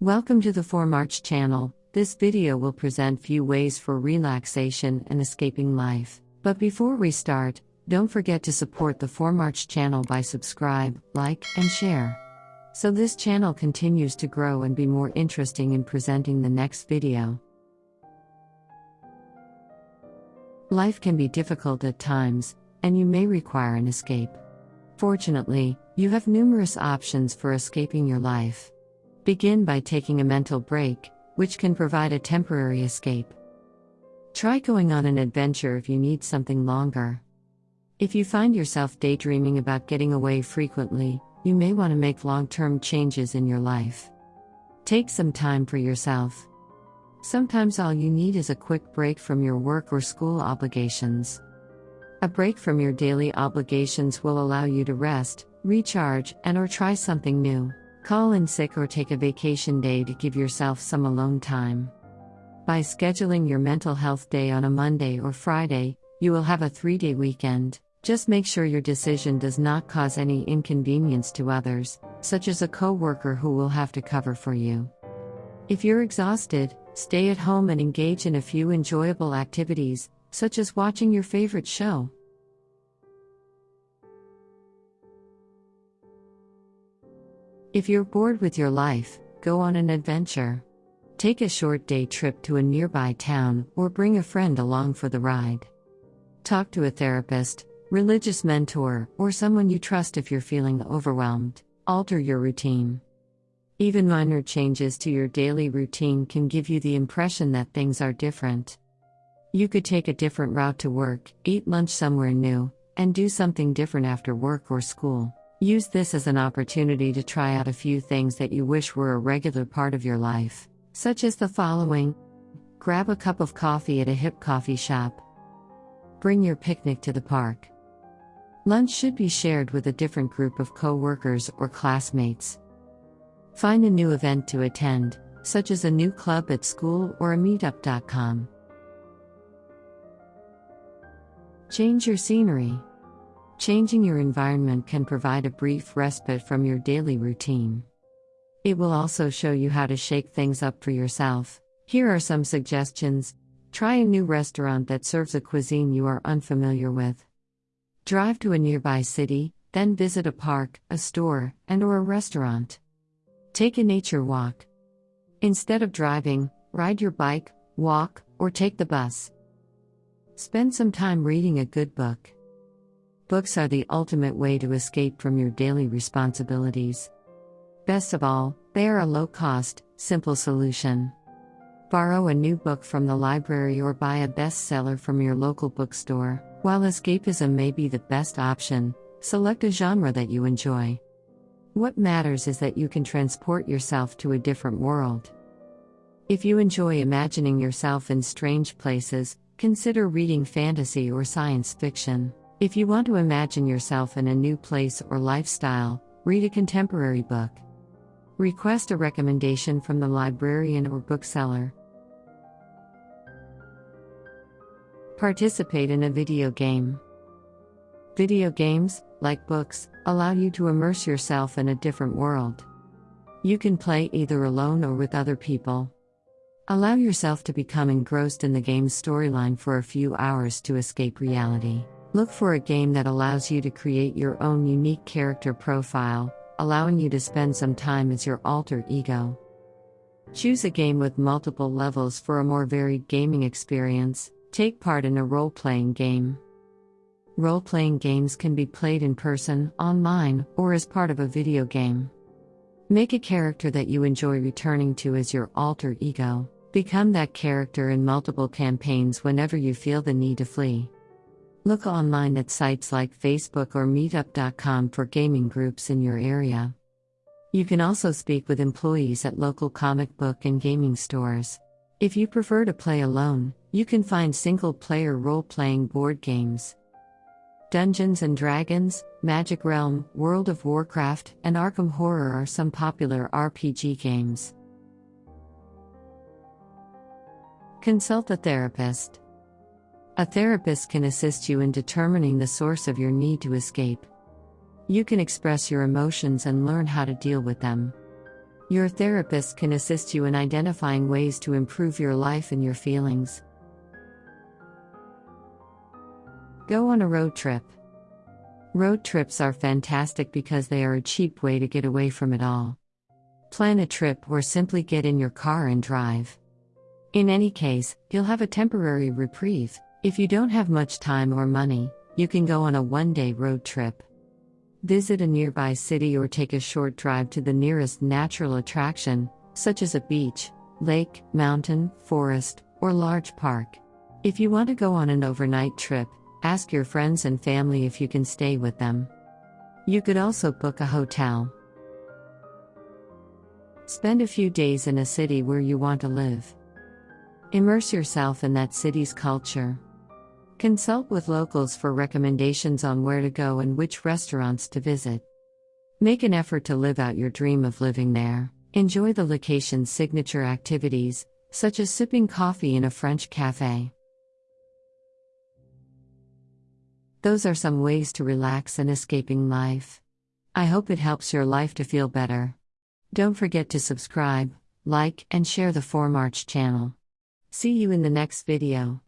Welcome to the 4 March channel. This video will present few ways for relaxation and escaping life. But before we start, don't forget to support the 4 March channel by subscribe, like, and share. So this channel continues to grow and be more interesting in presenting the next video. Life can be difficult at times, and you may require an escape. Fortunately, you have numerous options for escaping your life. Begin by taking a mental break, which can provide a temporary escape. Try going on an adventure if you need something longer. If you find yourself daydreaming about getting away frequently, you may want to make long term changes in your life. Take some time for yourself. Sometimes all you need is a quick break from your work or school obligations. A break from your daily obligations will allow you to rest, recharge, and or try something new. Call in sick or take a vacation day to give yourself some alone time. By scheduling your mental health day on a Monday or Friday, you will have a 3-day weekend. Just make sure your decision does not cause any inconvenience to others, such as a coworker who will have to cover for you. If you're exhausted, Stay at home and engage in a few enjoyable activities, such as watching your favorite show. If you're bored with your life, go on an adventure. Take a short day trip to a nearby town or bring a friend along for the ride. Talk to a therapist, religious mentor, or someone you trust if you're feeling overwhelmed. Alter your routine. Even minor changes to your daily routine can give you the impression that things are different. You could take a different route to work, eat lunch somewhere new, and do something different after work or school. Use this as an opportunity to try out a few things that you wish were a regular part of your life, such as the following Grab a cup of coffee at a hip coffee shop. Bring your picnic to the park. Lunch should be shared with a different group of co workers or classmates. Find a new event to attend, such as a new club at school or a meetup.com. Change your scenery. Changing your environment can provide a brief respite from your daily routine. It will also show you how to shake things up for yourself. Here are some suggestions. Try a new restaurant that serves a cuisine you are unfamiliar with. Drive to a nearby city, then visit a park, a store, and or a restaurant. Take a nature walk. Instead of driving, ride your bike, walk, or take the bus. Spend some time reading a good book. Books are the ultimate way to escape from your daily responsibilities. Best of all, they are a low cost, simple solution. Borrow a new book from the library or buy a bestseller from your local bookstore. While escapism may be the best option, select a genre that you enjoy. What matters is that you can transport yourself to a different world. If you enjoy imagining yourself in strange places, consider reading fantasy or science fiction. If you want to imagine yourself in a new place or lifestyle, read a contemporary book. Request a recommendation from the librarian or bookseller. Participate in a video game. Video games, like books, allow you to immerse yourself in a different world. You can play either alone or with other people. Allow yourself to become engrossed in the game's storyline for a few hours to escape reality. Look for a game that allows you to create your own unique character profile, allowing you to spend some time as your alter ego. Choose a game with multiple levels for a more varied gaming experience. Take part in a role playing game. Role playing games can be played in person, online, or as part of a video game. Make a character that you enjoy returning to as your alter ego. Become that character in multiple campaigns whenever you feel the need to flee. Look online at sites like Facebook or Meetup.com for gaming groups in your area. You can also speak with employees at local comic book and gaming stores. If you prefer to play alone, you can find single player role playing board games. Dungeons and Dragons, Magic Realm, World of Warcraft, and Arkham Horror are some popular RPG games. Consult a therapist. A therapist can assist you in determining the source of your need to escape. You can express your emotions and learn how to deal with them. Your therapist can assist you in identifying ways to improve your life and your feelings. Go on a road trip. Road trips are fantastic because they are a cheap way to get away from it all. Plan a trip or simply get in your car and drive. In any case, you'll have a temporary reprieve. If you don't have much time or money, you can go on a one day road trip. Visit a nearby city or take a short drive to the nearest natural attraction, such as a beach, lake, mountain, forest, or large park. If you want to go on an overnight trip, ask your friends and family if you can stay with them. You could also book a hotel. Spend a few days in a city where you want to live. Immerse yourself in that city's culture. Consult with locals for recommendations on where to go and which restaurants to visit. Make an effort to live out your dream of living there. Enjoy the location's signature activities, such as sipping coffee in a French cafe. Those are some ways to relax and escaping life. I hope it helps your life to feel better. Don't forget to subscribe, like, and share the 4March channel. See you in the next video.